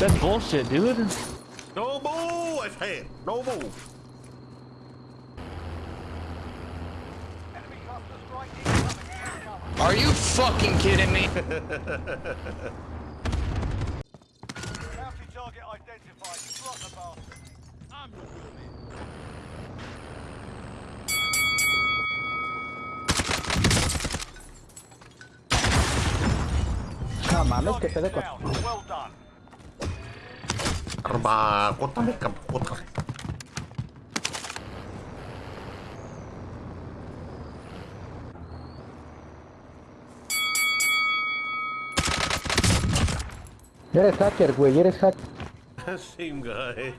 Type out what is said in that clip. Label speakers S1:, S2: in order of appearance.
S1: That's bullshit, dude.
S2: No move, I said. No move.
S3: Are you fucking kidding me?
S4: Bounty target identified. Drop the
S2: kotame kam, kotame.
S5: Eres hacker, güey, eres hacker.
S2: Same guy.